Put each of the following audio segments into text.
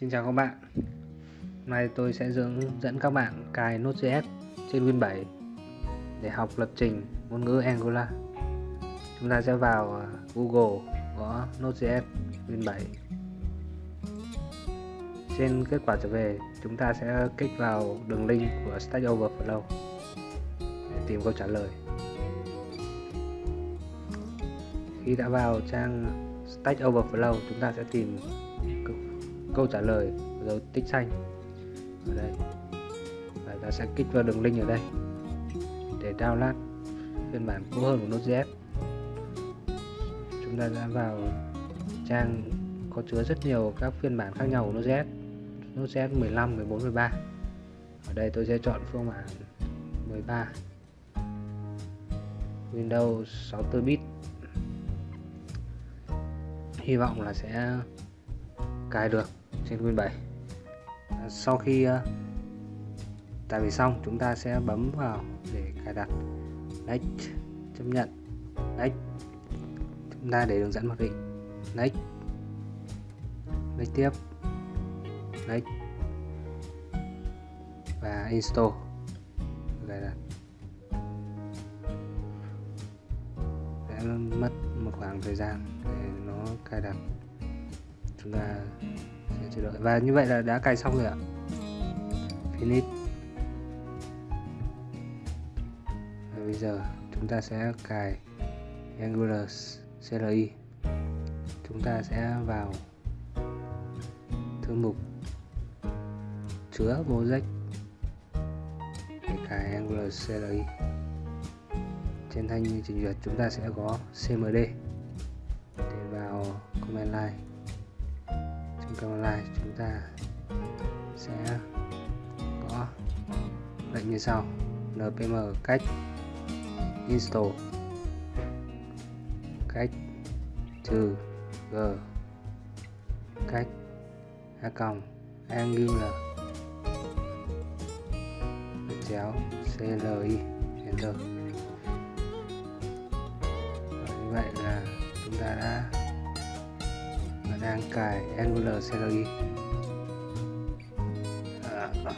Xin chào các bạn. Hôm nay tôi sẽ hướng dẫn các bạn cài Node.js trên Win 7 để học lập trình ngôn ngữ Angular. Chúng ta sẽ vào à, Google gõ Node.js Win 7 Trên kết quả trở về, chúng ta sẽ kích vào đường link của Stack Overflow để tìm câu trả lời. Khi đã vào trang Stack Overflow, chúng ta sẽ tìm câu trả lời dấu tích xanh. Ở đây. Và ta sẽ kích vào đường link ở đây. Để download phiên bản cũ hơn của Node.js chúng ta đã vào trang có chứa rất nhiều các phiên bản khác nhau của Node.js Node.js 15, 14, 13 ở đây tôi sẽ chọn phiên bản 13 Windows 64 bit. Hy vọng là sẽ cài được trên Win 7 sau khi à, tải về xong, chúng ta sẽ bấm vào để cài đặt. Next, chấp nhận. Next, chúng ta để hướng dẫn mặc định next. Next tiếp. Next. Và install. Cài đặt. Sẽ mất một khoảng thời gian để nó cài đặt. Chúng ta sẽ đổi và như vậy là đã cài xong rồi ạ. Finish và bây giờ chúng ta sẽ cài Angular CLI chúng ta sẽ vào thư mục chứa project để cài Angular CLI trên thanh trình duyệt chúng ta sẽ có CMD tương lai chúng ta sẽ có lệnh như sau. Npm cách install cách trừ g cách a còng angular chéo cli enter. Và như vậy là chúng ta đã đang cài Angular CLI e. à, à.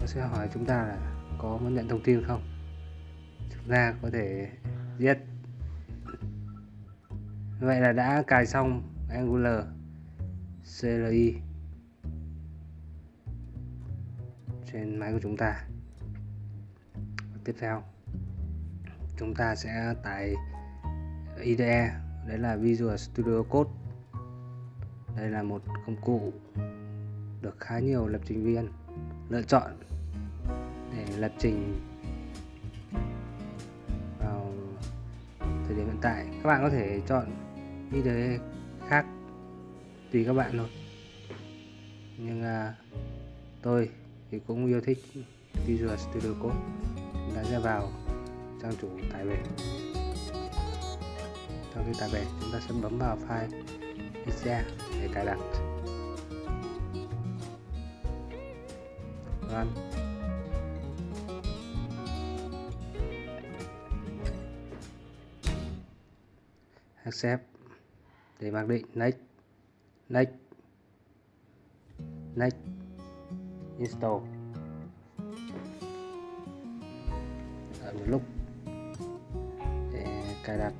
nó sẽ hỏi chúng ta là có muốn nhận thông tin không? Chúng ta có thể viết vậy là đã cài xong Angular CLI e trên máy của chúng ta. Tiếp theo chúng ta sẽ tải IDE đấy là Visual Studio Code. Đây là một công cụ được khá nhiều lập trình viên lựa chọn để lập trình vào thời điểm hiện tại. Các bạn có thể chọn IDE khác tùy các bạn thôi. Nhưng à, tôi thì cũng yêu thích Visual Studio Code. Đã ra vào trang chủ tải về sau khi tải về, chúng ta sẽ bấm vào file exe để cài đặt. Run. Accept. Để mặc định. Next. Next. Next. Install. Ở một lúc. Để cài đặt.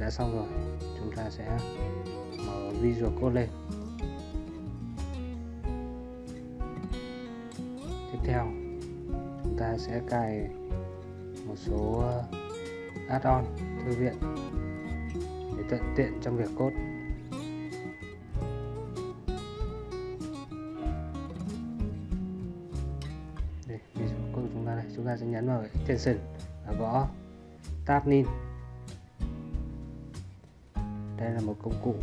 Đã xong rồi. Chúng ta sẽ mở Visual Code lên. Tiếp theo chúng ta sẽ cài một số ờ, add-on thư viện để thuận tiện trong việc code. Đây, Visual Code của chúng ta đây. Chúng ta sẽ nhấn vào extension và gõ tab nin đây là một công cụ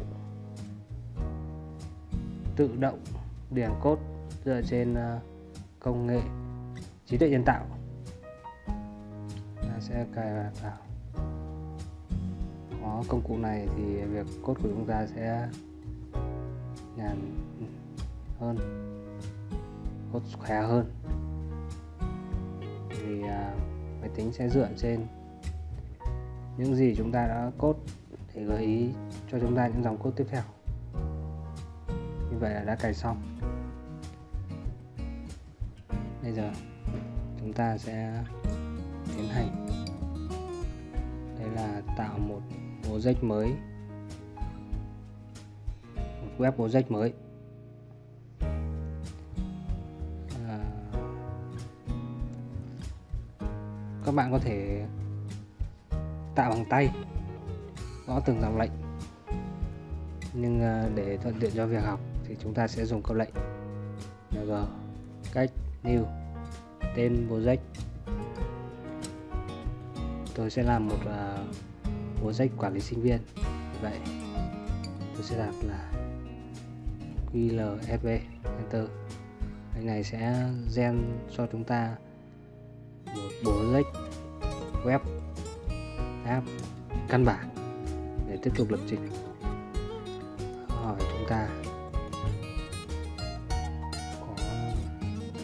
tự động điền cốt dựa trên ờ, công nghệ trí tuệ nhân tạo. Ta sẽ cài vào. Có công cụ này thì việc cốt của chúng ta sẽ nhàn hơn cốt khỏe hơn. Thì ờ, máy tính sẽ dựa trên những gì chúng ta đã cốt để gợi ý cho chúng ta những dòng code tiếp theo. Như vậy là đã cài xong. Bây giờ chúng ta sẽ tiến hành. Đây là tạo một project mới. Một web project mới. À, các bạn có thể tạo bằng tay gõ từng dòng lệnh. Nhưng à, để thuận tiện cho việc học thì chúng ta sẽ dùng câu lệnh. Ng cách new tên project. Tôi sẽ làm một uh, project quản lý sinh viên. Vậy tôi sẽ đặt là qlsv enter. Cái này sẽ gen cho chúng ta một project web app căn bản để tiếp tục lập trình. Hỏi chúng ta có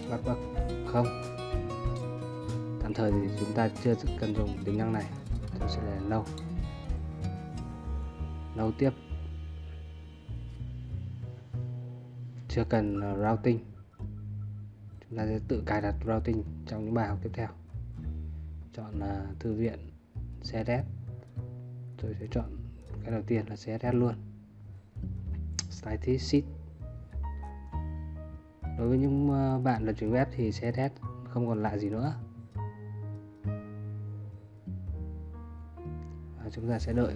bắt bắt không? Tạm thời thì chúng ta chưa cần dùng tính năng này tôi sẽ là lâu lâu tiếp. Chưa cần ờ, routing. Chúng ta sẽ tự cài đặt routing trong những bài học tiếp theo. Chọn là thư viện CSS tôi sẽ chọn cái đầu tiên là CSS luôn. Static sheet. Đối với những ờ, bạn lập trình web thì CSS không còn lạ gì nữa. Và chúng ta sẽ đợi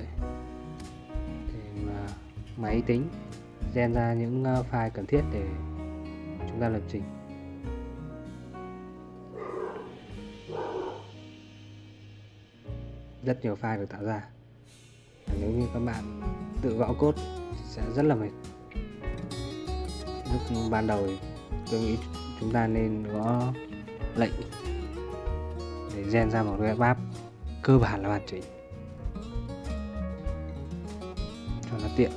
để mà máy tính gen ra những ờ, file cần thiết để chúng ta lập trình. Rất nhiều file được tạo ra nếu như các bạn tự gõ cốt sẽ rất là mệt. Lúc ban đầu tôi nghĩ chúng ta nên gõ lệnh để gen ra một web app cơ bản là hoàn chỉnh. Cho nó tiện.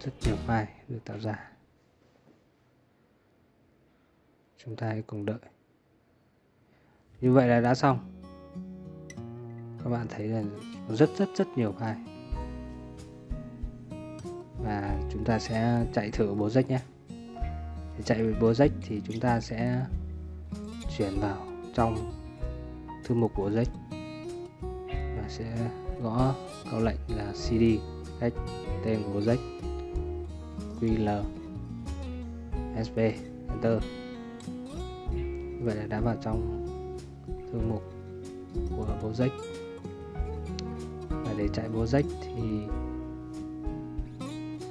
Rất nhiều file được tạo ra. Chúng ta hãy cùng đợi. Như vậy là đã xong các bạn thấy là rất rất rất nhiều file. Và chúng ta sẽ chạy thử project nhé. Để chạy project thì chúng ta sẽ chuyển vào trong thư mục project và sẽ gõ câu lệnh là cd cách tên bố project ql sp enter. Vậy là đã vào trong thư mục của project về trại chạy project thì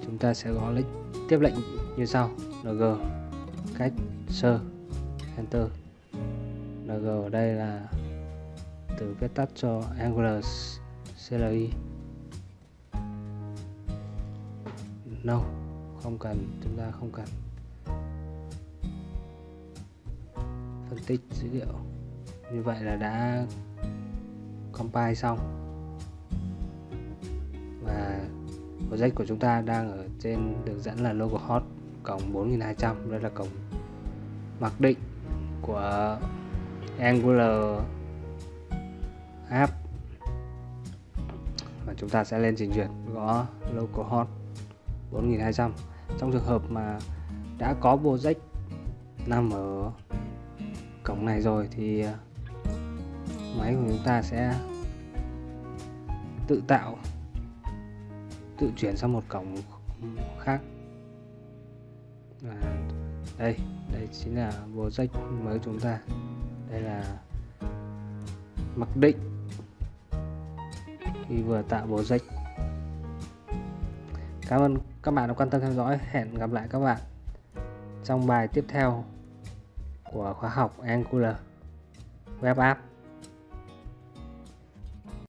chúng ta sẽ gõ lệnh tiếp lệnh như sau. Ng cách sơ, enter. Ng ở đây là từ viết tắt cho angular cli no, không cần, chúng ta không cần. Phân tích dữ liệu. Như vậy là đã compile xong. Project của chúng ta đang ở trên đường dẫn là localhost cổng 4200 đây là cổng mặc định của Angular app. Và chúng ta sẽ lên trình duyệt gõ localhost 4200 trong trường hợp mà đã có project nằm ở cổng này rồi thì ờ, máy của chúng ta sẽ tự tạo tự chuyển sang một cổng khác. Và đây đây chính là project mới chúng ta. Đây là mặc định. Khi vừa tạo project cảm ơn các bạn đã quan tâm theo dõi. Hẹn gặp lại các bạn trong bài tiếp theo của khóa học Angular Web App.